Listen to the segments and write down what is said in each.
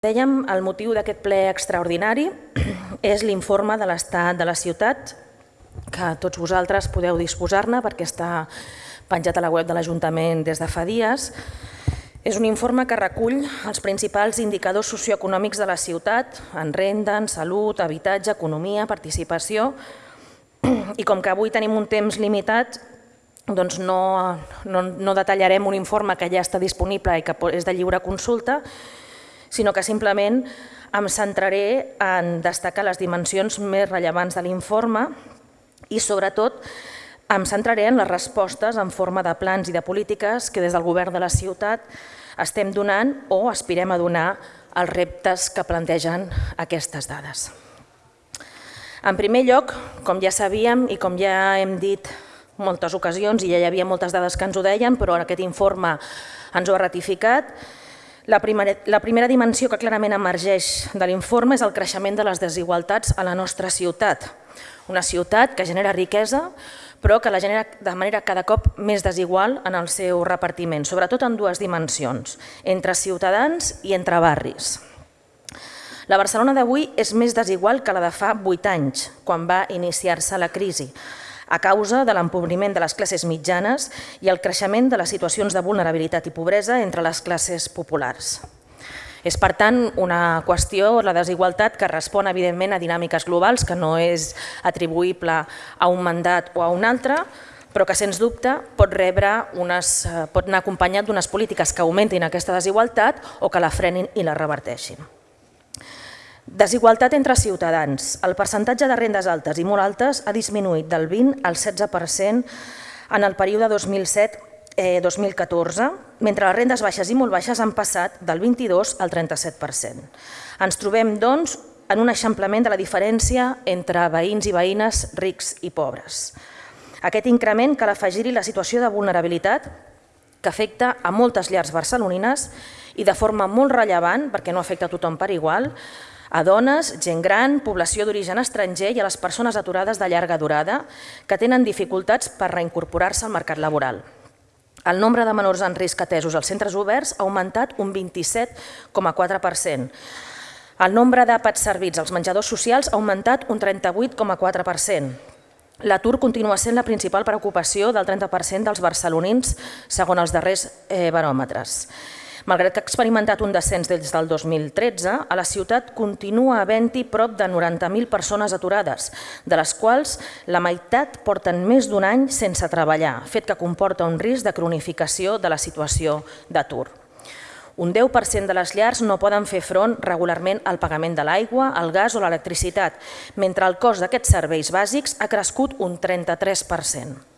Dèiem, el motiu d'aquest ple extraordinari és l'informe de l'estat de la ciutat, que tots vosaltres podeu disposar-ne perquè està penjat a la web de l'Ajuntament des de fa dies. És un informe que recull els principals indicadors socioeconòmics de la ciutat en renda, en salut, habitatge, economia, participació i com que avui tenim un temps limitat doncs no, no, no detallarem un informe que ja està disponible i que és de lliure consulta, sinó que simplement em centraré en destacar les dimensions més rellevants de l'informe i sobretot em centraré en les respostes en forma de plans i de polítiques que des del govern de la ciutat estem donant o aspirem a donar als reptes que plantegen aquestes dades. En primer lloc, com ja sabíem i com ja hem dit moltes ocasions i ja hi havia moltes dades que ens ho deien, però aquest informe ens ho ha ratificat, la primera, la primera dimensió que clarament emergeix de l'informe és el creixement de les desigualtats a la nostra ciutat. Una ciutat que genera riquesa, però que la genera de manera cada cop més desigual en el seu repartiment, sobretot en dues dimensions, entre ciutadans i entre barris. La Barcelona d'avui és més desigual que la de fa 8 anys, quan va iniciar-se la crisi a causa de l'empobriment de les classes mitjanes i el creixement de les situacions de vulnerabilitat i pobresa entre les classes populars. És, per tant, una qüestió, la desigualtat, que respon, evidentment, a dinàmiques globals, que no és atribuïble a un mandat o a un altre, però que, sens dubte, pot, rebre unes, eh, pot anar acompanyat d'unes polítiques que augmentin aquesta desigualtat o que la frenin i la reverteixin. Desigualtat entre ciutadans. El percentatge de rendes altes i molt altes ha disminuït del 20 al 16% en el període 2007-2014, eh, mentre les rendes baixes i molt baixes han passat del 22 al 37%. Ens trobem, doncs, en un eixamplament de la diferència entre veïns i veïnes rics i pobres. Aquest increment cal afegir-hi la situació de vulnerabilitat que afecta a moltes llars barcelonines i de forma molt rellevant, perquè no afecta a tothom per igual, a dones, gent gran, població d'origen estranger i a les persones aturades de llarga durada que tenen dificultats per reincorporar-se al mercat laboral. El nombre de menors en risc atesos als centres oberts ha augmentat un 27,4%. El nombre d'àpats servits als menjadors socials ha augmentat un 38,4%. L'atur continua sent la principal preocupació del 30% dels barcelonins, segons els darrers eh, baròmetres. Malgrat que ha experimentat un descens des del 2013, a la ciutat continua havent-hi prop de 90.000 persones aturades, de les quals la meitat porten més d'un any sense treballar, fet que comporta un risc de cronificació de la situació d'atur. Un 10% de les llars no poden fer front regularment al pagament de l'aigua, el gas o l'electricitat, mentre el cost d'aquests serveis bàsics ha crescut un 33%.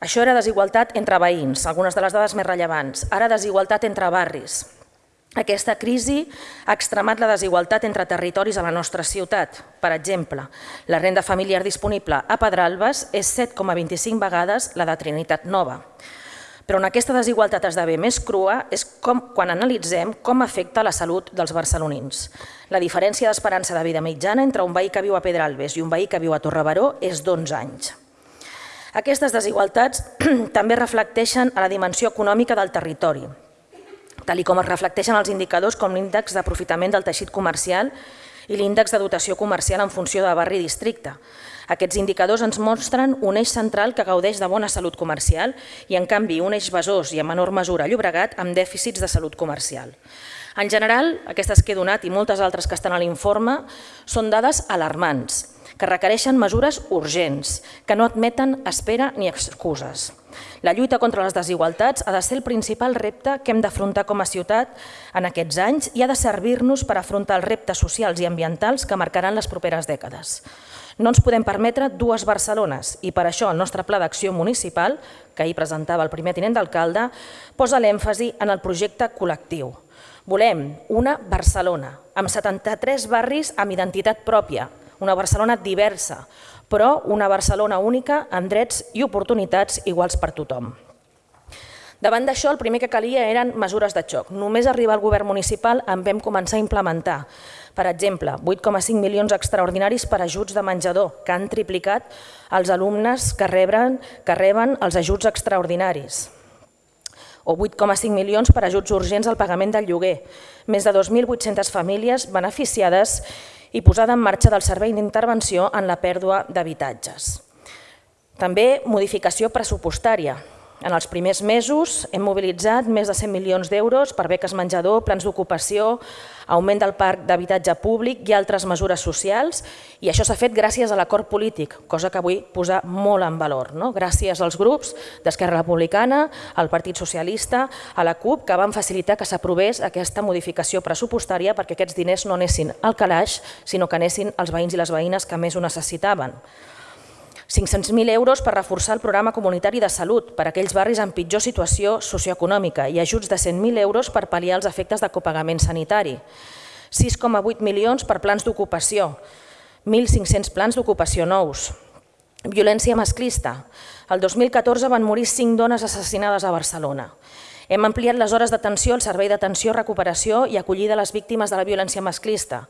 Això era desigualtat entre veïns, algunes de les dades més rellevants. Ara desigualtat entre barris. Aquesta crisi ha extremat la desigualtat entre territoris a la nostra ciutat. Per exemple, la renda familiar disponible a Pedralbes és 7,25 vegades la de Trinitat Nova. Però on aquesta desigualtat esdevé més crua és com, quan analitzem com afecta la salut dels barcelonins. La diferència d'esperança de vida mitjana entre un veí que viu a Pedralbes i un veí que viu a Torrebaró és d'11 anys. Aquestes desigualtats també reflecteixen a la dimensió econòmica del territori, tal com es reflecteixen els indicadors com l'índex d'aprofitament del teixit comercial i l'índex de dotació comercial en funció de barri i districte. Aquests indicadors ens mostren un eix central que gaudeix de bona salut comercial i, en canvi, un eix besòs i, en menor mesura, Llobregat, amb dèficits de salut comercial. En general, aquestes que he donat i moltes altres que estan a l'informe són dades alarmants que requereixen mesures urgents, que no admeten espera ni excuses. La lluita contra les desigualtats ha de ser el principal repte que hem d'afrontar com a ciutat en aquests anys i ha de servir-nos per afrontar els reptes socials i ambientals que marcaran les properes dècades. No ens podem permetre dues Barcelones i per això el nostre pla d'acció municipal, que ahir presentava el primer tinent d'alcalde, posa l'èmfasi en el projecte col·lectiu. Volem una Barcelona amb 73 barris amb identitat pròpia, una Barcelona diversa, però una Barcelona única amb drets i oportunitats iguals per tothom. Davant d'això, el primer que calia eren mesures de xoc. Només arribar al govern municipal en vam començar a implementar. Per exemple, 8,5 milions extraordinaris per ajuts de menjador, que han triplicat els alumnes que reben, que reben els ajuts extraordinaris. o 8,5 milions per ajuts urgents al pagament del lloguer, més de 2.800 famílies beneficiades i posada en marxa del servei d'intervenció en la pèrdua d'habitatges. També modificació pressupostària. En els primers mesos hem mobilitzat més de 100 milions d'euros per beques menjador, plans d'ocupació, augment del parc d'habitatge públic i altres mesures socials i això s'ha fet gràcies a l'acord polític, cosa que vull posar molt en valor. No? Gràcies als grups d'Esquerra Republicana, al Partit Socialista, a la CUP, que van facilitar que s'aprovés aquesta modificació pressupostària perquè aquests diners no anessin al calaix, sinó que anessin als veïns i les veïnes que més ho necessitaven. 500.000 euros per reforçar el programa comunitari de salut per a aquells barris en pitjor situació socioeconòmica i ajuts de 100.000 euros per pal·liar els efectes de copagament sanitari. 6,8 milions per plans d'ocupació, 1.500 plans d'ocupació nous. Violència masclista. El 2014 van morir 5 dones assassinades a Barcelona. Hem ampliat les hores d'atenció al servei d'atenció, recuperació i acollida a les víctimes de la violència masclista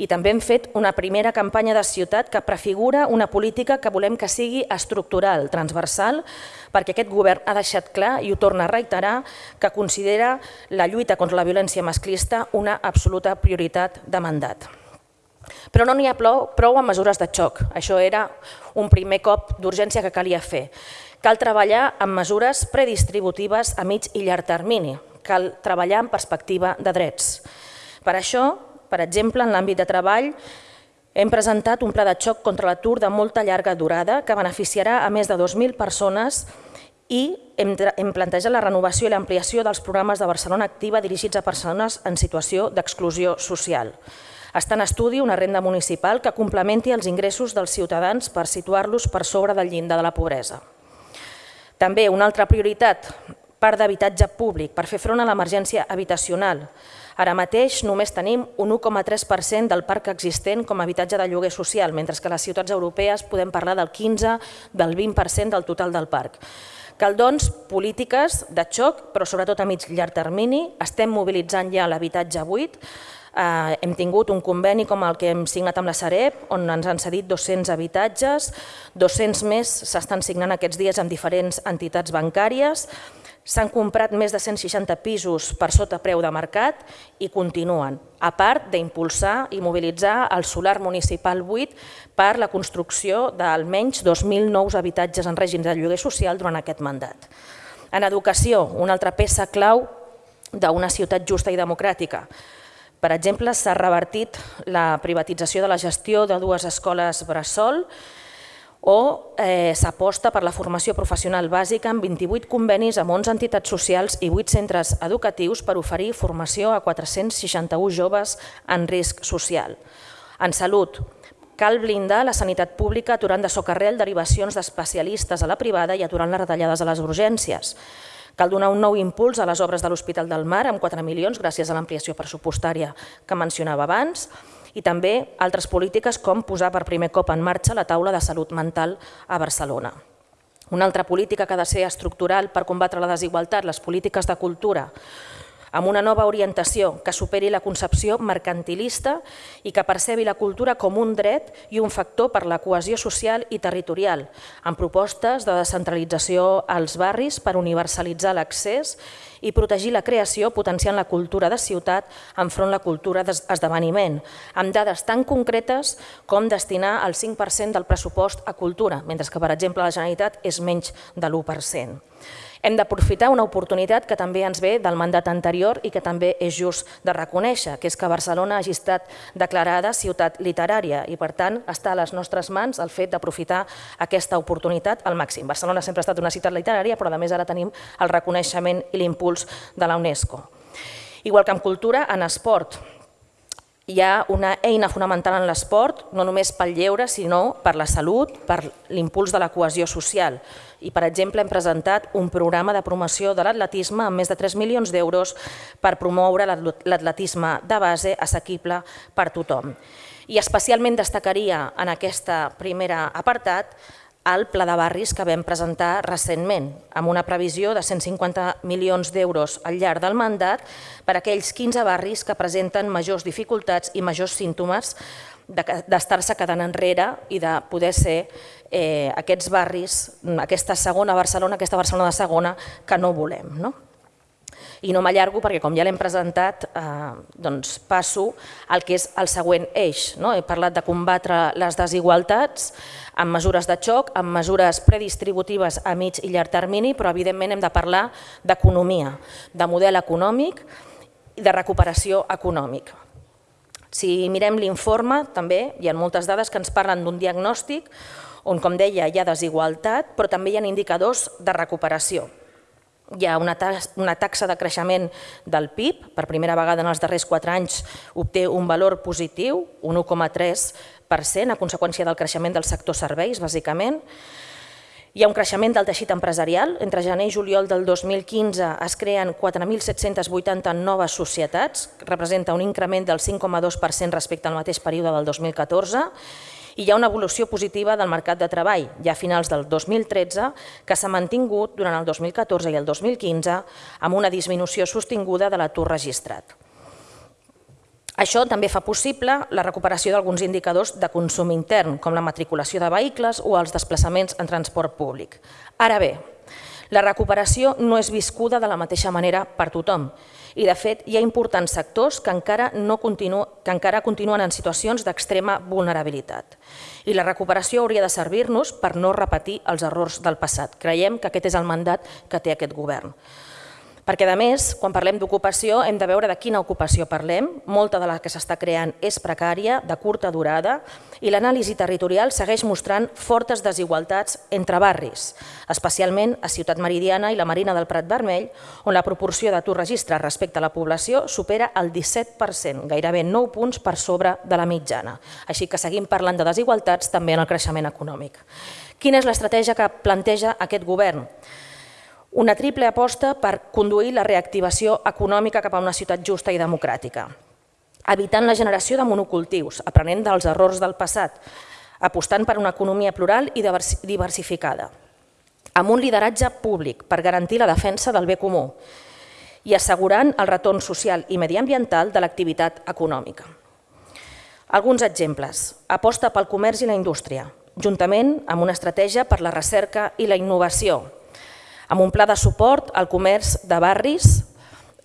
i també hem fet una primera campanya de ciutat que prefigura una política que volem que sigui estructural, transversal, perquè aquest govern ha deixat clar i ho torna a reiterar que considera la lluita contra la violència masclista una absoluta prioritat de mandat. Però no n'hi ha prou amb mesures de xoc. Això era un primer cop d'urgència que calia fer. Cal treballar amb mesures predistributives a mig i llarg termini. Cal treballar en perspectiva de drets. Per això, per exemple, en l'àmbit de treball, hem presentat un pla de xoc contra l'atur de molta llarga durada que beneficiarà a més de 2.000 persones i hem, plantejat la renovació i l'ampliació dels programes de Barcelona Activa dirigits a persones en situació d'exclusió social. Està en estudi una renda municipal que complementi els ingressos dels ciutadans per situar-los per sobre del llindar de la pobresa. També una altra prioritat, part d'habitatge públic per fer front a l'emergència habitacional. Ara mateix només tenim un 1,3% del parc existent com a habitatge de lloguer social, mentre que a les ciutats europees podem parlar del 15, del 20% del total del parc. Cal, doncs, polítiques de xoc, però sobretot a mig llarg termini. Estem mobilitzant ja l'habitatge buit. Eh, hem tingut un conveni com el que hem signat amb la Sareb, on ens han cedit 200 habitatges, 200 més s'estan signant aquests dies amb diferents entitats bancàries, S'han comprat més de 160 pisos per sota preu de mercat i continuen, a part d'impulsar i mobilitzar el solar municipal 8 per la construcció d'almenys 2.000 nous habitatges en règim de lloguer social durant aquest mandat. En educació, una altra peça clau d'una ciutat justa i democràtica. Per exemple, s'ha revertit la privatització de la gestió de dues escoles bressol o eh, s'aposta per la formació professional bàsica amb 28 convenis amb 11 entitats socials i 8 centres educatius per oferir formació a 461 joves en risc social. En salut, cal blindar la sanitat pública aturant de socarrel derivacions d'especialistes a la privada i aturant les retallades a les urgències. Cal donar un nou impuls a les obres de l'Hospital del Mar amb 4 milions gràcies a l'ampliació pressupostària que mencionava abans i també altres polítiques com posar per primer cop en marxa la taula de salut mental a Barcelona. Una altra política que ha de ser estructural per combatre la desigualtat, les polítiques de cultura, amb una nova orientació que superi la concepció mercantilista i que percebi la cultura com un dret i un factor per la cohesió social i territorial, amb propostes de descentralització als barris per universalitzar l'accés i protegir la creació potenciant la cultura de ciutat enfront la cultura d'esdeveniment, amb dades tan concretes com destinar el 5% del pressupost a cultura, mentre que, per exemple, la Generalitat és menys de l'1%. Hem d'aprofitar una oportunitat que també ens ve del mandat anterior i que també és just de reconèixer, que és que Barcelona hagi estat declarada ciutat literària i, per tant, està a les nostres mans el fet d'aprofitar aquesta oportunitat al màxim. Barcelona sempre ha estat una ciutat literària, però a més ara tenim el reconeixement i l'impuls de la UNESCO. Igual que en cultura, en esport, hi ha una eina fonamental en l'esport, no només pel lleure, sinó per la salut, per l'impuls de la cohesió social. I, per exemple, hem presentat un programa de promoció de l'atletisme amb més de 3 milions d'euros per promoure l'atletisme de base assequible per tothom. I especialment destacaria en aquesta primera apartat al Pla de Barris que vam presentar recentment, amb una previsió de 150 milions d'euros al llarg del mandat per a aquells 15 barris que presenten majors dificultats i majors símptomes d'estar-se quedant enrere i de poder ser eh, aquests barris, aquesta segona Barcelona, aquesta Barcelona de segona que no volem. No? I no m'allargo perquè, com ja l'hem presentat, eh, doncs passo al que és el següent eix. No? He parlat de combatre les desigualtats amb mesures de xoc, amb mesures predistributives a mig i llarg termini, però evidentment hem de parlar d'economia, de model econòmic i de recuperació econòmica. Si mirem l'informe, també hi ha moltes dades que ens parlen d'un diagnòstic on, com deia, hi ha desigualtat, però també hi ha indicadors de recuperació hi ha una, una taxa de creixement del PIB, per primera vegada en els darrers quatre anys obté un valor positiu, un 1,3%, a conseqüència del creixement del sector serveis, bàsicament. Hi ha un creixement del teixit empresarial. Entre gener i juliol del 2015 es creen 4.780 noves societats, representa un increment del 5,2% respecte al mateix període del 2014 i hi ha una evolució positiva del mercat de treball, ja a finals del 2013, que s'ha mantingut durant el 2014 i el 2015 amb una disminució sostinguda de l'atur registrat. Això també fa possible la recuperació d'alguns indicadors de consum intern, com la matriculació de vehicles o els desplaçaments en transport públic. Ara bé, la recuperació no és viscuda de la mateixa manera per tothom i, de fet, hi ha importants sectors que encara, no continu, que encara continuen en situacions d'extrema vulnerabilitat. I la recuperació hauria de servir-nos per no repetir els errors del passat. Creiem que aquest és el mandat que té aquest govern. Perquè, a més, quan parlem d'ocupació, hem de veure de quina ocupació parlem. Molta de la que s'està creant és precària, de curta durada, i l'anàlisi territorial segueix mostrant fortes desigualtats entre barris, especialment a Ciutat Meridiana i la Marina del Prat Vermell, on la proporció d'atur registrat respecte a la població supera el 17%, gairebé 9 punts per sobre de la mitjana. Així que seguim parlant de desigualtats també en el creixement econòmic. Quina és l'estratègia que planteja aquest govern? Una triple aposta per conduir la reactivació econòmica cap a una ciutat justa i democràtica, evitant la generació de monocultius, aprenent dels errors del passat, apostant per una economia plural i diversificada, amb un lideratge públic per garantir la defensa del bé comú i assegurant el retorn social i mediambiental de l'activitat econòmica. Alguns exemples. Aposta pel comerç i la indústria, juntament amb una estratègia per la recerca i la innovació, amb un pla de suport al comerç de barris,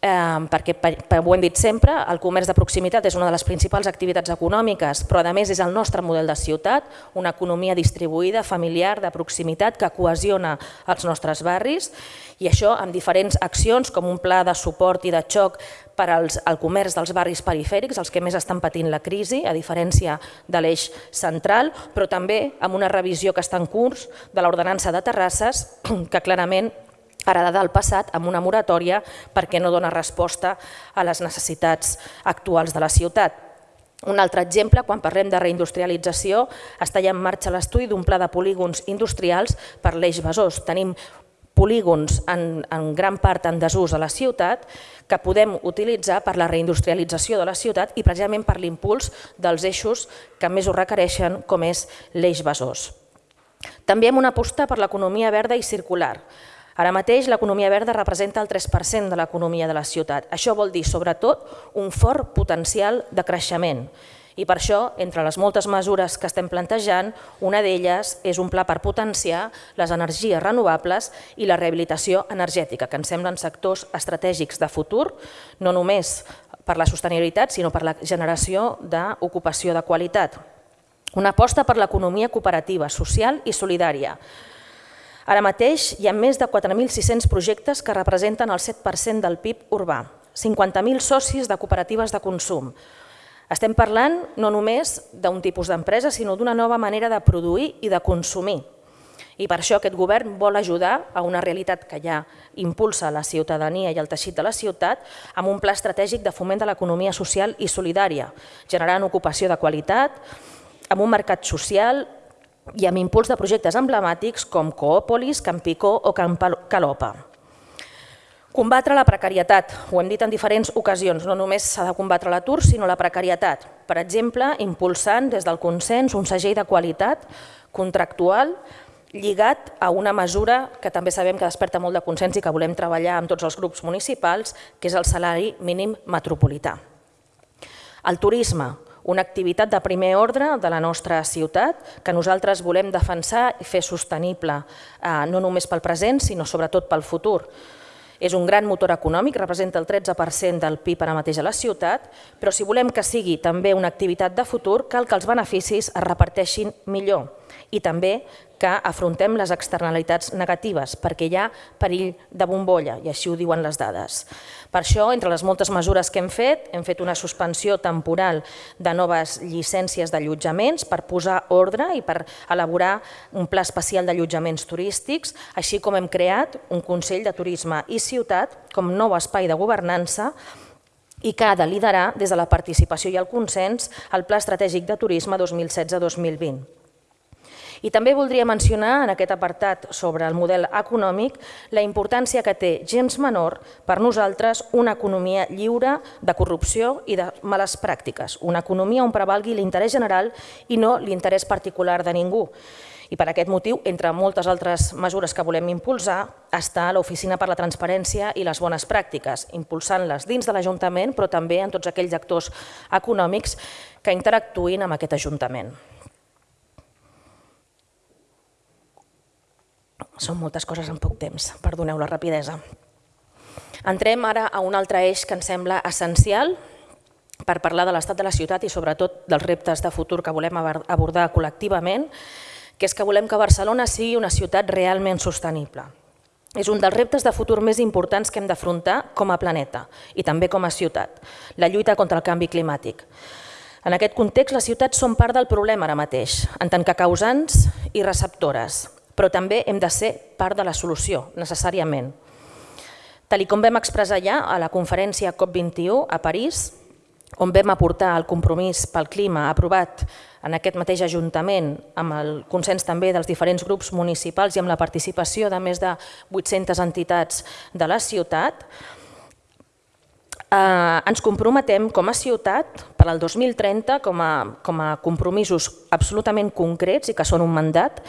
eh, perquè per, ho hem dit sempre, el comerç de proximitat és una de les principals activitats econòmiques, però a més és el nostre model de ciutat, una economia distribuïda, familiar, de proximitat, que cohesiona els nostres barris, i això amb diferents accions com un pla de suport i de xoc per als, al comerç dels barris perifèrics, els que més estan patint la crisi, a diferència de l'eix central, però també amb una revisió que està en curs de l'ordenança de terrasses, que clarament heredada del passat amb una moratòria perquè no dona resposta a les necessitats actuals de la ciutat. Un altre exemple, quan parlem de reindustrialització, està ja en marxa l'estudi d'un pla de polígons industrials per l'eix Besòs. Tenim polígons en, en gran part en desús a la ciutat que podem utilitzar per la reindustrialització de la ciutat i precisament per l'impuls dels eixos que més ho requereixen, com és l'eix Besòs. També hem una aposta per l'economia verda i circular. Ara mateix l'economia verda representa el 3% de l'economia de la ciutat. Això vol dir, sobretot, un fort potencial de creixement. I per això, entre les moltes mesures que estem plantejant, una d'elles és un pla per potenciar les energies renovables i la rehabilitació energètica, que ens semblen sectors estratègics de futur, no només per la sostenibilitat, sinó per la generació d'ocupació de qualitat. Una aposta per l'economia cooperativa, social i solidària, Ara mateix hi ha més de 4.600 projectes que representen el 7% del PIB urbà, 50.000 socis de cooperatives de consum. Estem parlant no només d'un tipus d'empresa, sinó d'una nova manera de produir i de consumir. I per això aquest govern vol ajudar a una realitat que ja impulsa la ciutadania i el teixit de la ciutat amb un pla estratègic de foment de l'economia social i solidària, generant ocupació de qualitat, amb un mercat social i amb impuls de projectes emblemàtics com Coòpolis, Campicó o Camp Calopa. Combatre la precarietat, ho hem dit en diferents ocasions, no només s'ha de combatre l'atur, sinó la precarietat. Per exemple, impulsant des del consens un segell de qualitat contractual lligat a una mesura que també sabem que desperta molt de consens i que volem treballar amb tots els grups municipals, que és el salari mínim metropolità. El turisme, una activitat de primer ordre de la nostra ciutat que nosaltres volem defensar i fer sostenible, eh, no només pel present, sinó sobretot pel futur. És un gran motor econòmic, representa el 13% del PIB ara mateix a la ciutat, però si volem que sigui també una activitat de futur, cal que els beneficis es reparteixin millor i també que afrontem les externalitats negatives, perquè hi ha perill de bombolla, i així ho diuen les dades. Per això, entre les moltes mesures que hem fet, hem fet una suspensió temporal de noves llicències d'allotjaments per posar ordre i per elaborar un pla especial d'allotjaments turístics, així com hem creat un Consell de Turisme i Ciutat com nou espai de governança i que ha de liderar des de la participació i el consens el Pla Estratègic de Turisme 2016-2020. I també voldria mencionar en aquest apartat sobre el model econòmic la importància que té gens menor per nosaltres una economia lliure de corrupció i de males pràctiques, una economia on prevalgui l'interès general i no l'interès particular de ningú. I per aquest motiu, entre moltes altres mesures que volem impulsar, està l'Oficina per la Transparència i les Bones Pràctiques, impulsant-les dins de l'Ajuntament, però també en tots aquells actors econòmics que interactuïn amb aquest Ajuntament. Són moltes coses en poc temps, perdoneu la rapidesa. Entrem ara a un altre eix que ens sembla essencial per parlar de l'estat de la ciutat i sobretot dels reptes de futur que volem abordar col·lectivament, que és que volem que Barcelona sigui una ciutat realment sostenible. És un dels reptes de futur més importants que hem d'afrontar com a planeta i també com a ciutat, la lluita contra el canvi climàtic. En aquest context, les ciutats són part del problema ara mateix, en tant que causants i receptores però també hem de ser part de la solució, necessàriament. Tal com vam expressar ja a la conferència COP21 a París, on vam aportar el compromís pel clima aprovat en aquest mateix Ajuntament, amb el consens també dels diferents grups municipals i amb la participació de més de 800 entitats de la ciutat, eh, ens comprometem com a ciutat per al 2030 com a, com a compromisos absolutament concrets i que són un mandat,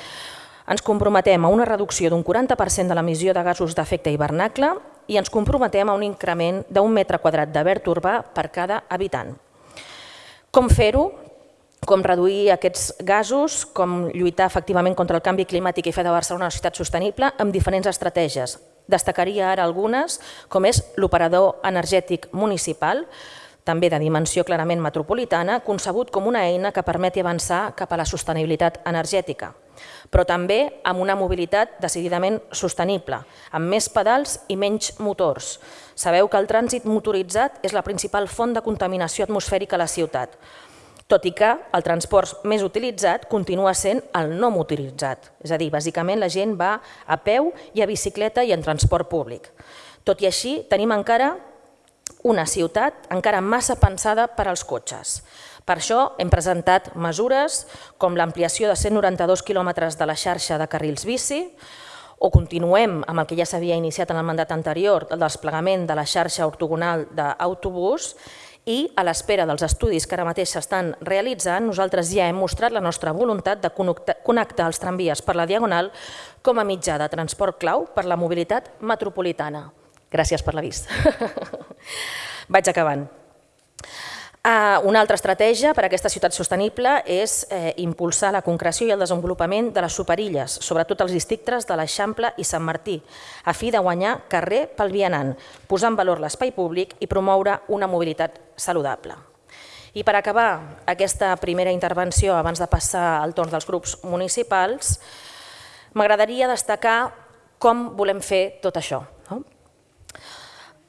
ens comprometem a una reducció d'un 40% de l'emissió de gasos d'efecte hivernacle i ens comprometem a un increment d'un metre quadrat de verd urbà per cada habitant. Com fer-ho? Com reduir aquests gasos, com lluitar efectivament contra el canvi climàtic i fer de Barcelona una ciutat sostenible amb diferents estratègies. Destacaria ara algunes, com és l'operador energètic municipal, també de dimensió clarament metropolitana, concebut com una eina que permeti avançar cap a la sostenibilitat energètica però també amb una mobilitat decididament sostenible, amb més pedals i menys motors. Sabeu que el trànsit motoritzat és la principal font de contaminació atmosfèrica a la ciutat, tot i que el transport més utilitzat continua sent el no motoritzat, és a dir, bàsicament la gent va a peu i a bicicleta i en transport públic. Tot i així, tenim encara una ciutat encara massa pensada per als cotxes. Per això hem presentat mesures com l'ampliació de 192 quilòmetres de la xarxa de carrils bici, o continuem amb el que ja s'havia iniciat en el mandat anterior, el desplegament de la xarxa ortogonal d'autobús, i a l'espera dels estudis que ara mateix s'estan realitzant, nosaltres ja hem mostrat la nostra voluntat de connectar els tramvies per la Diagonal com a mitjà de transport clau per la mobilitat metropolitana. Gràcies per la vista. Vaig acabant. Ah, una altra estratègia per a aquesta ciutat sostenible és eh, impulsar la concreció i el desenvolupament de les superilles, sobretot els districtes de l'Eixample i Sant Martí, a fi de guanyar carrer pel vianant, posar en valor l'espai públic i promoure una mobilitat saludable. I per acabar aquesta primera intervenció, abans de passar al torn dels grups municipals, m'agradaria destacar com volem fer tot això. No?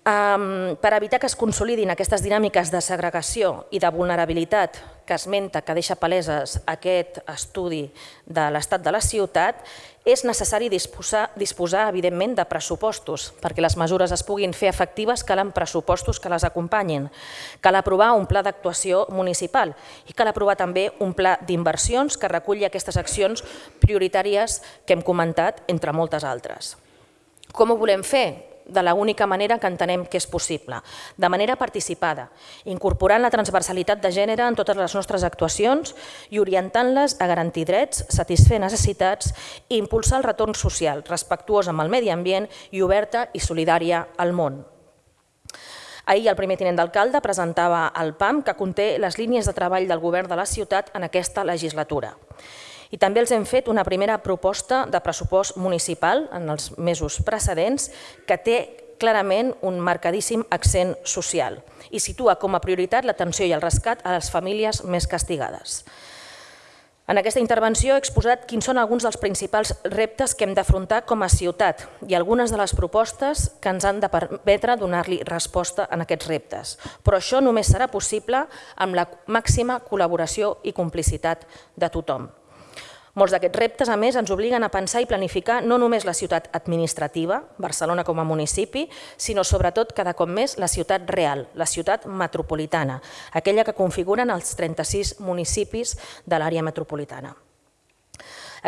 Per evitar que es consolidin aquestes dinàmiques de segregació i de vulnerabilitat que esmenta, que deixa paleses aquest estudi de l'estat de la ciutat, és necessari disposar, disposar evidentment, de pressupostos. Perquè les mesures es puguin fer efectives calen pressupostos que les acompanyin. Cal aprovar un pla d'actuació municipal i cal aprovar també un pla d'inversions que reculli aquestes accions prioritàries que hem comentat, entre moltes altres. Com ho volem fer? De la única manera que entenem que és possible, de manera participada, incorporant la transversalitat de gènere en totes les nostres actuacions i orientant-les a garantir drets, satisfer necessitats i impulsar el retorn social, respectuós amb el medi ambient i oberta i solidària al món. Ahir el primer tinent d'alcalde presentava el PAM que conté les línies de treball del govern de la ciutat en aquesta legislatura. I també els hem fet una primera proposta de pressupost municipal en els mesos precedents que té clarament un marcadíssim accent social i situa com a prioritat l'atenció i el rescat a les famílies més castigades. En aquesta intervenció he exposat quins són alguns dels principals reptes que hem d'afrontar com a ciutat i algunes de les propostes que ens han de permetre donar-li resposta en aquests reptes. Però això només serà possible amb la màxima col·laboració i complicitat de tothom. Molts d'aquests reptes, a més, ens obliguen a pensar i planificar no només la ciutat administrativa, Barcelona com a municipi, sinó sobretot cada cop més la ciutat real, la ciutat metropolitana, aquella que configuren els 36 municipis de l'àrea metropolitana.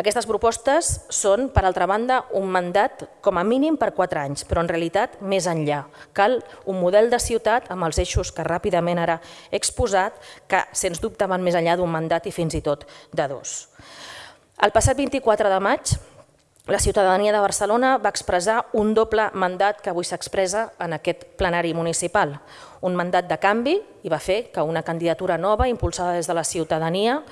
Aquestes propostes són, per altra banda, un mandat com a mínim per quatre anys, però en realitat més enllà. Cal un model de ciutat amb els eixos que ràpidament ara he exposat, que sens dubte van més enllà d'un mandat i fins i tot de dos. El passat 24 de maig, la ciutadania de Barcelona va expressar un doble mandat que avui s'expressa en aquest plenari municipal. Un mandat de canvi i va fer que una candidatura nova impulsada des de la ciutadania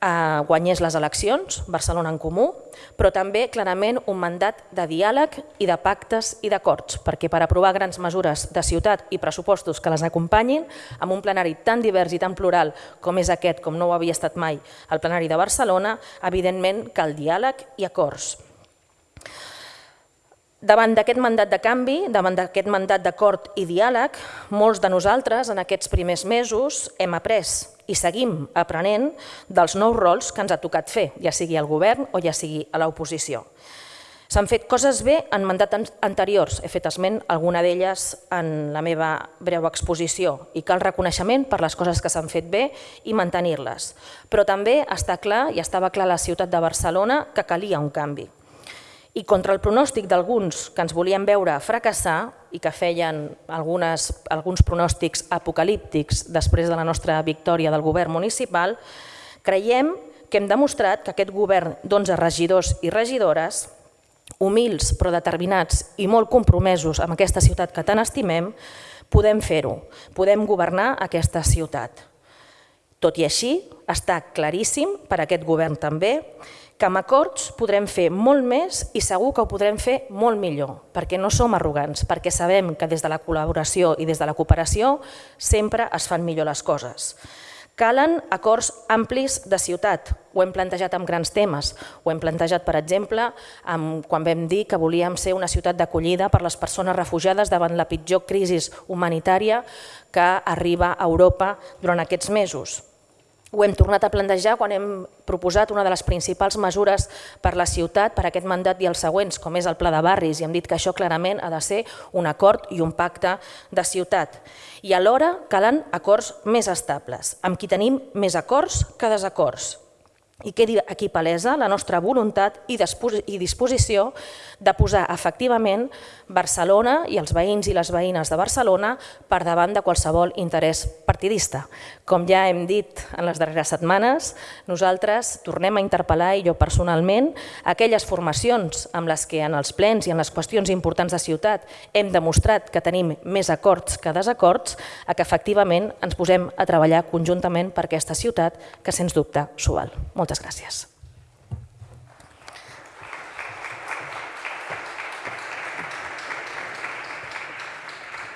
eh, guanyés les eleccions, Barcelona en Comú, però també clarament un mandat de diàleg i de pactes i d'acords, perquè per aprovar grans mesures de ciutat i pressupostos que les acompanyin, amb un plenari tan divers i tan plural com és aquest, com no ho havia estat mai el plenari de Barcelona, evidentment cal diàleg i acords. Davant d'aquest mandat de canvi, davant d'aquest mandat d'acord i diàleg, molts de nosaltres en aquests primers mesos hem après i seguim aprenent dels nous rols que ens ha tocat fer, ja sigui al govern o ja sigui a l'oposició. S'han fet coses bé en mandats anteriors, he fet esment alguna d'elles en la meva breu exposició i cal reconeixement per les coses que s'han fet bé i mantenir-les. Però també està clar, i estava clar a la ciutat de Barcelona, que calia un canvi i contra el pronòstic d'alguns que ens volien veure fracassar i que feien algunes, alguns pronòstics apocalíptics després de la nostra victòria del govern municipal, creiem que hem demostrat que aquest govern d'11 regidors i regidores, humils però determinats i molt compromesos amb aquesta ciutat que tant estimem, podem fer-ho, podem governar aquesta ciutat. Tot i així, està claríssim per aquest govern també que amb acords podrem fer molt més i segur que ho podrem fer molt millor, perquè no som arrogants, perquè sabem que des de la col·laboració i des de la cooperació sempre es fan millor les coses. Calen acords amplis de ciutat, ho hem plantejat amb grans temes, ho hem plantejat, per exemple, amb, quan vam dir que volíem ser una ciutat d'acollida per les persones refugiades davant la pitjor crisi humanitària que arriba a Europa durant aquests mesos. Ho hem tornat a plantejar quan hem proposat una de les principals mesures per la ciutat, per aquest mandat i els següents, com és el pla de barris, i hem dit que això clarament ha de ser un acord i un pacte de ciutat. I alhora calen acords més estables, amb qui tenim més acords que desacords i quedi aquí palesa la nostra voluntat i disposició de posar efectivament Barcelona i els veïns i les veïnes de Barcelona per davant de qualsevol interès partidista. Com ja hem dit en les darreres setmanes, nosaltres tornem a interpel·lar, i jo personalment, aquelles formacions amb les que en els plens i en les qüestions importants de ciutat hem demostrat que tenim més acords que desacords, a que efectivament ens posem a treballar conjuntament per aquesta ciutat que sens dubte s'ho val. Moltes gràcies.